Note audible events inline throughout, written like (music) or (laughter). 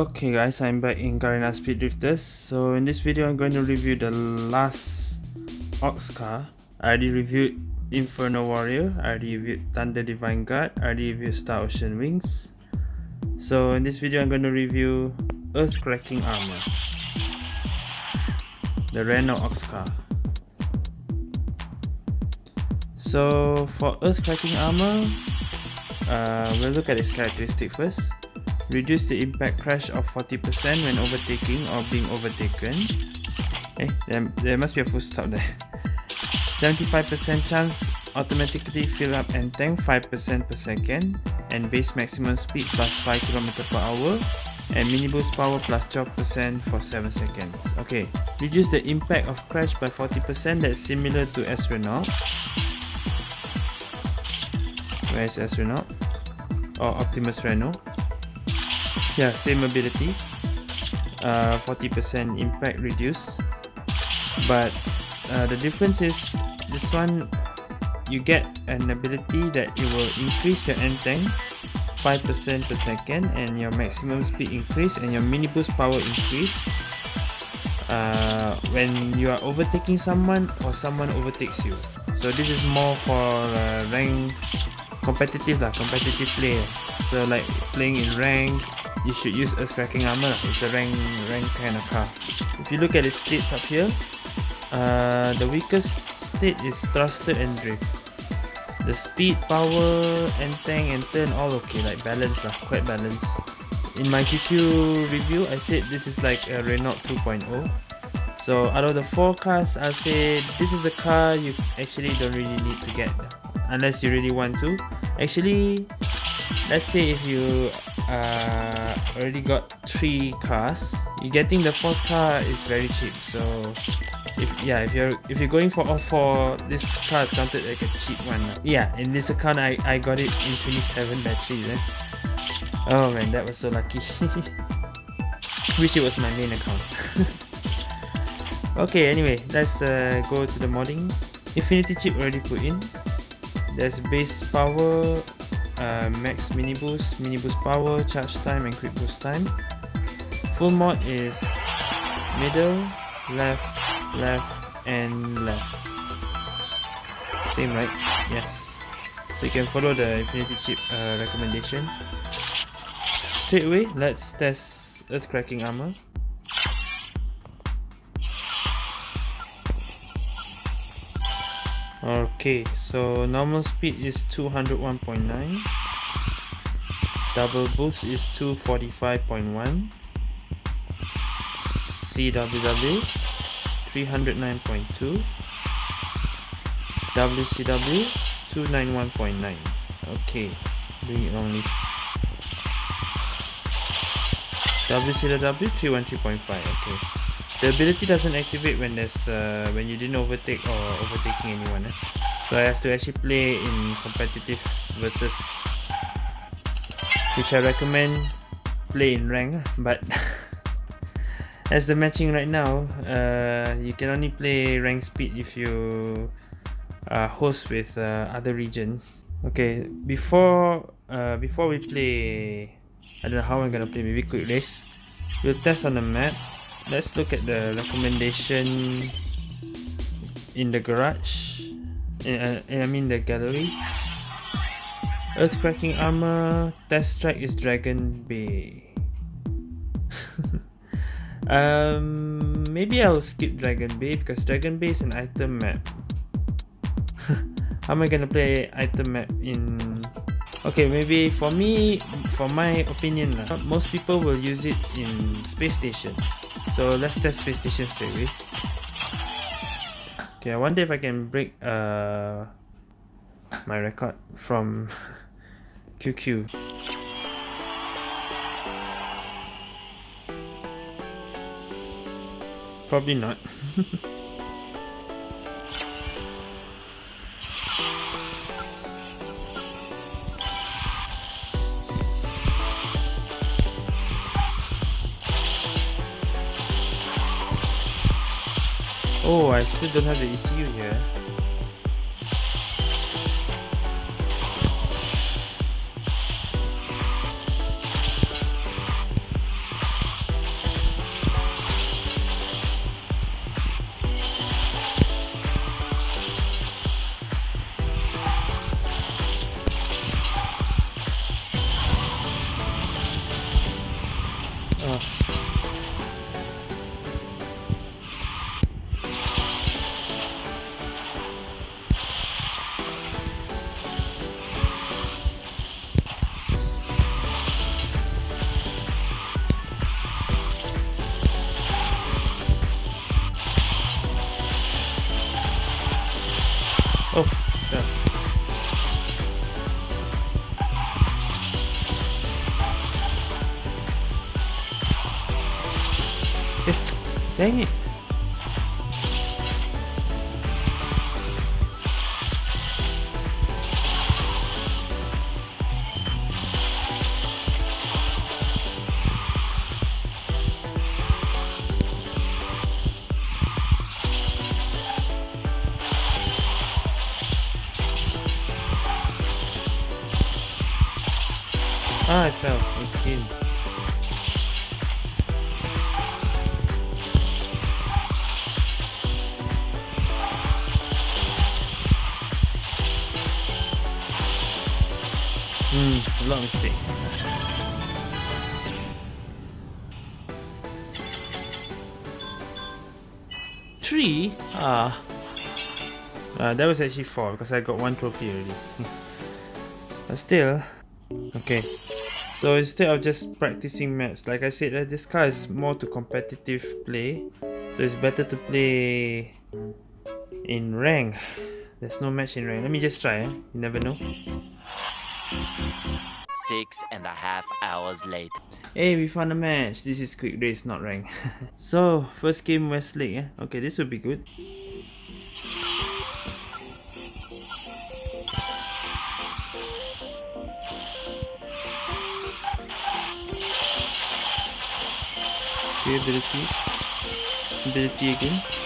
Okay guys, I'm back in Garena Speed Drifters. So in this video I'm going to review the last Ox car. I already reviewed Inferno Warrior, I already reviewed Thunder Divine Guard, I already reviewed Star Ocean Wings. So in this video I'm going to review Earth Cracking Armor. The Renault Ox car. So for Earth Cracking Armor, uh, we'll look at its characteristic first. Reduce the impact crash of 40% when overtaking or being overtaken. Eh, there, there must be a full stop there. 75% chance automatically fill up and tank 5% per second and base maximum speed plus 5 km per hour and mini boost power plus 12% for 7 seconds. Okay, reduce the impact of crash by 40% that's similar to S Renault. Where is S Renault? Or Optimus Renault yeah same ability uh, 40% impact reduce. But uh, the difference is this one you get an ability that it will increase your end tank 5% per second and your maximum speed increase and your mini boost power increase. Uh, when you are overtaking someone or someone overtakes you. So this is more for uh, rank competitive lah competitive player. So like playing in rank you should use Earth Cracking Armor. It's a rank rank kind of car. If you look at the states up here, uh, the weakest state is thruster and drift. The speed, power, and tank and turn all okay, like balance lah, quite balanced. In my QQ review, I said this is like a Renault 2.0. So out of the four cars, I'll say this is the car you actually don't really need to get unless you really want to. Actually, let's say if you uh, already got three cars. You getting the fourth car is very cheap so if yeah if you're if you're going for all four this car is counted like a cheap one. Yeah in this account i i got it in 27 batteries oh man that was so lucky. (laughs) Wish it was my main account. (laughs) Okay anyway let's uh, go to the modding. Infinity chip already put in. There's base power uh, max mini boost, mini boost power, charge time and quick boost time. Full mod is middle, left, left and left. Same right? Yes. So you can follow the Infinity Chip uh, recommendation. Straight away, let's test Earth Cracking Armor. Okay, so normal speed is 201.9 Double boost is 245.1 CWW 309.2 WCW 291.9 Okay, doing it wrongly. WCW 313.5 okay the ability doesn't activate when there's uh, when you didn't overtake or overtaking anyone eh? so I have to actually play in competitive versus which I recommend play in rank but (laughs) as the matching right now uh, you can only play rank speed if you uh, host with uh, other region. Okay before uh, before we play I don't know how I'm gonna play. Maybe quick race. We'll test on the map let's look at the recommendation in the garage. Uh, I mean the gallery. Earth cracking armor. Test track is dragon bay. (laughs) Um maybe i'll skip dragon bay because dragon bay is an item map. (laughs) How am i gonna play item map in? Okay maybe for me for my opinion most people will use it in space station so let's test space station straight away. Okay, I wonder if I can break uh, my record from (laughs) QQ. Probably not. (laughs) Oh, I still don't have the ECU here. Dang it. Hmm, a lot. Three? Ah. Uh, that was actually four because I got one trophy already. but still, okay. So instead of just practicing maps, like I said, uh, this car is more to competitive play. So it's better to play in rank. There's no match in rank. Let me just try, eh? you never know. Six and a half hours late. Hey, we found a match. This is quick race, not rank. (laughs) so, first game Westlake. Eh? Okay, this will be good. Okay, ability. Ability again.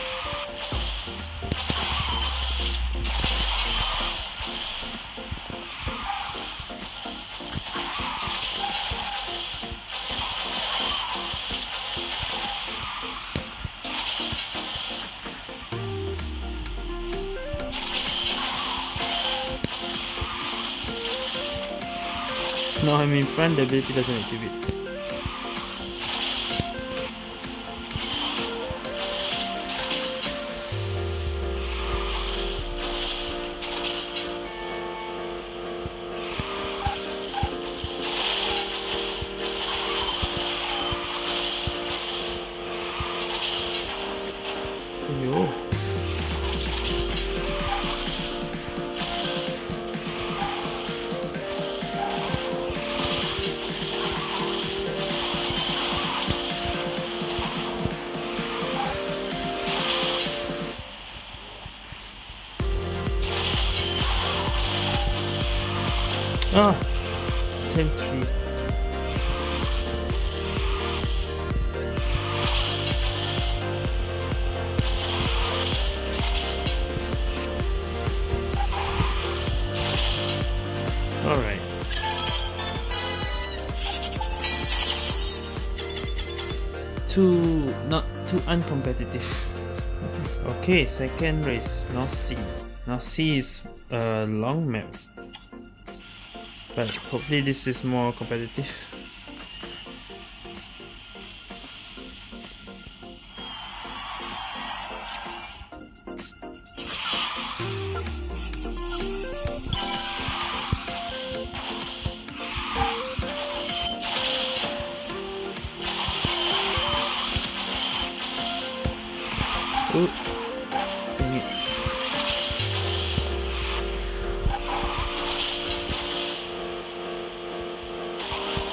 No, I'm in front, the ability doesn't activate. Ah, 10 3. Alright. Too not too uncompetitive. (laughs) Okay, second race, North Sea. North Sea is a long map. But hopefully this is more competitive.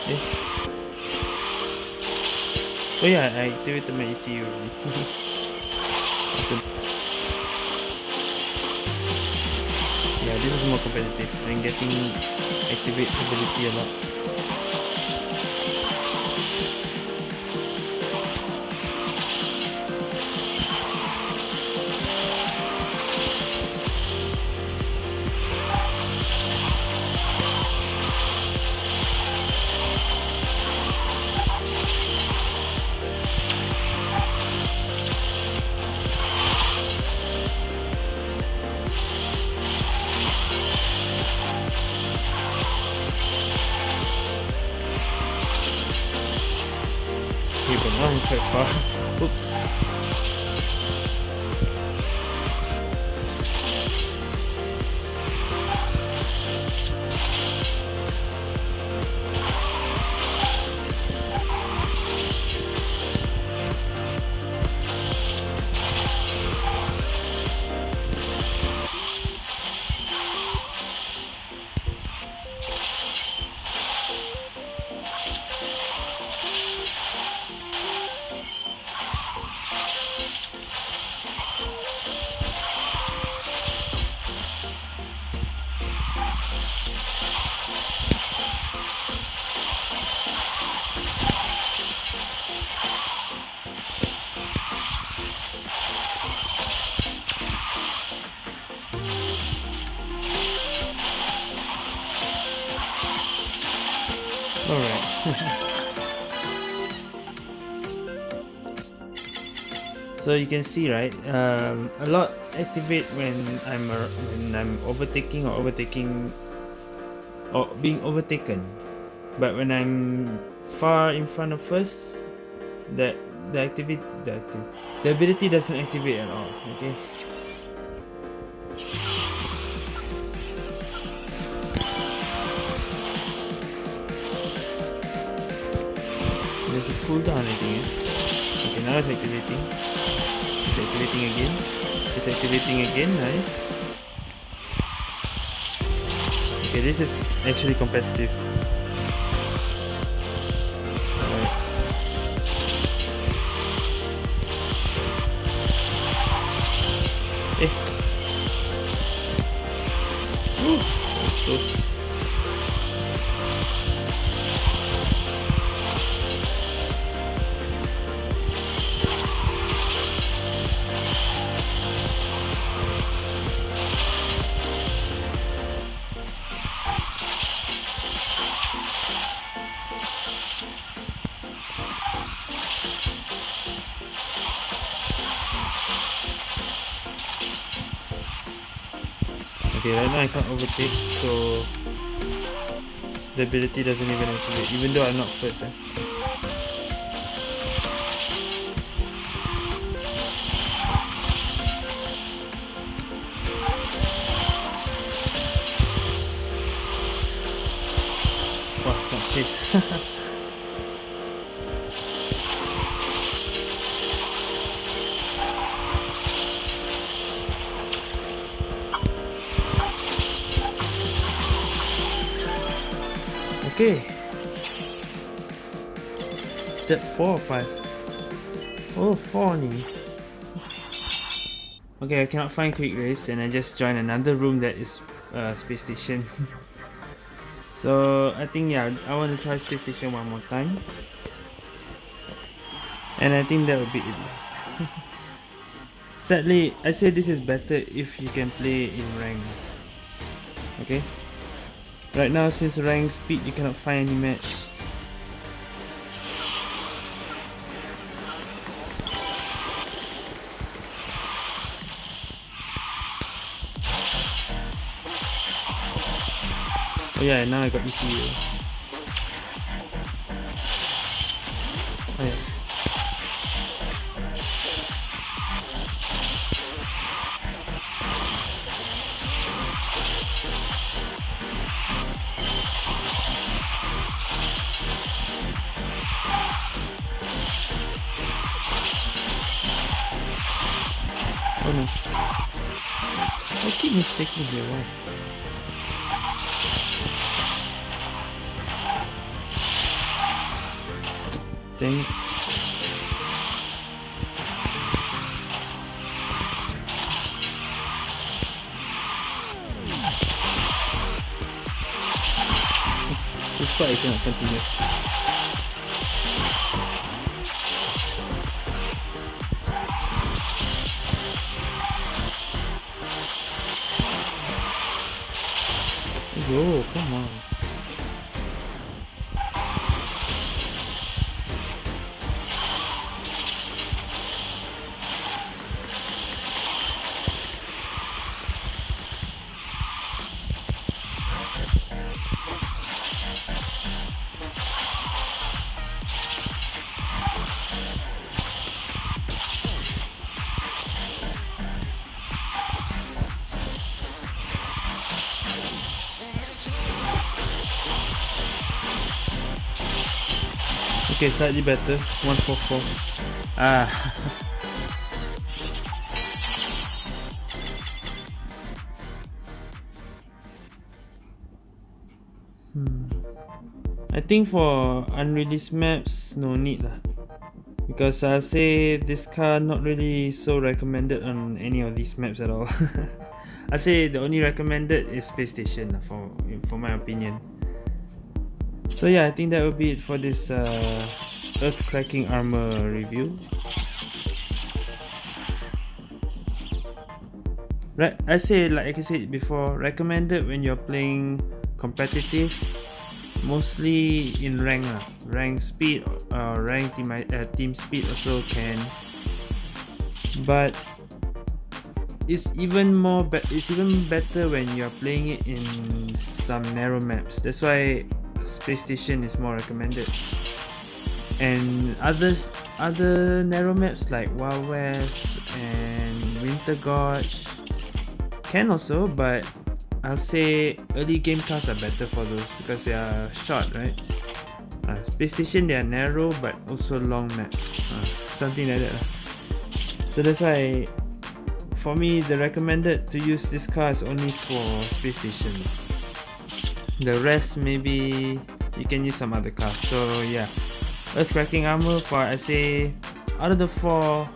Eh. Oh yeah, I ECU already. After- yeah, this is more competitive. I'm getting activate ability a lot. So you can see right um, a lot activate when I'm uh, when I'm overtaking or overtaking or being overtaken. But when I'm far in front of first that the activity the, acti- the ability doesn't activate at all okay? There's a cooldown I think eh? okay now it's activating it's activating again it's activating again nice okay this is actually competitive Alright. Eh. Okay, right now I can't overtake, so the ability doesn't even activate, even though I'm not first. Eh? Okay. Is that four or five? Oh, four. Okay, I cannot find quick race and I just joined another room that is uh, space station. (laughs) so I think yeah, I want to try space station one more time. And I think that will be it. (laughs) Sadly, I say this is better if you can play in rank. Okay? Right now, since rank speed, you cannot find any match. Oh yeah, now I got ECU. I keep mistaking here, why? Dang it. This part I cannot continue. Yo, come on. Okay, slightly better. 144. Ah. hmm. I think for unreleased maps, no need lah. Because I'll say this car not really so recommended on any of these maps at all. (laughs) I say the only recommended is Space Station for for my opinion. So yeah, I think that will be it for this uh, Earth Cracking Armor review. Right, I say like I said before, recommended when you're playing competitive mostly in rank lah. rank speed uh, rank team, uh, team speed also can but it's even more it's even better when you're playing it in some narrow maps that's why space station is more recommended and others other narrow maps like wild west and winter gorge can also but I'll say early game cars are better for those because they are short, right? Uh, space station they are narrow but also long map, uh, something like that. So that's why, for me, the recommended to use this car is only for space station. The rest maybe you can use some other cars. So yeah, earth cracking armor for I say out of the four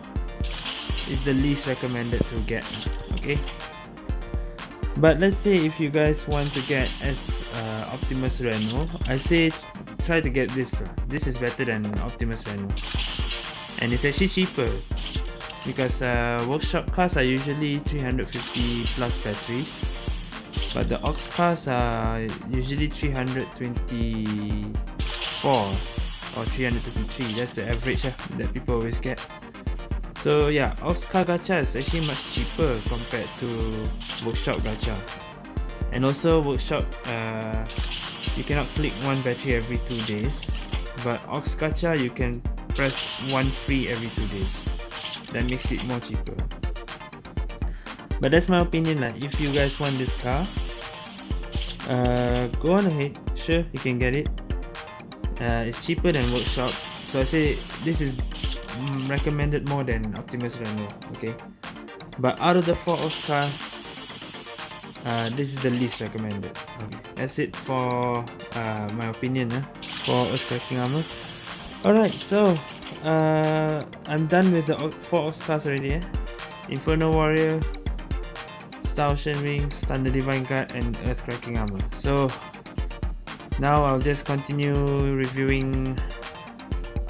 is the least recommended to get. Okay but let's say if you guys want to get as uh, Optimus Reno I say try to get this this is better than Optimus Reno and it's actually cheaper because uh, workshop cars are usually 350 plus batteries but the aux cars are usually 324 or 323 that's the average uh, that people always get so yeah, Oscar Gacha is actually much cheaper compared to Workshop Gacha. And also Workshop, uh, you cannot click one battery every two days. But Ox Gacha, you can press one free every two days. That makes it more cheaper. But that's my opinion like if you guys want this car, uh, go on ahead. Sure, you can get it. Uh, it's cheaper than Workshop. So I say this is Mm, recommended more than Optimus Reno okay but out of the four Ox cars uh, this is the least recommended okay that's it for uh, my opinion uh, for Earth Cracking Armor alright so uh, I'm done with the four Ox cars already eh? Inferno Warrior Star Ocean Wings, Thunder Divine Guard and Earth Cracking Armor so now I'll just continue reviewing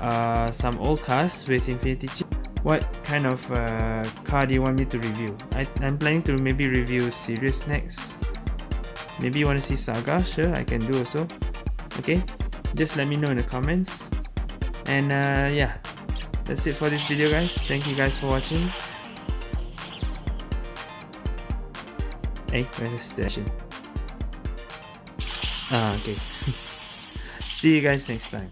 uh, some old cars with Infinity chip. What kind of uh, car do you want me to review? I, I'm planning to maybe review Sirius next. Maybe you want to see Saga? Sure, I can do also. Okay, just let me know in the comments. And uh, yeah, that's it for this video guys. Thank you guys for watching. Hey, where's the station? Ah, okay. (laughs) See you guys next time.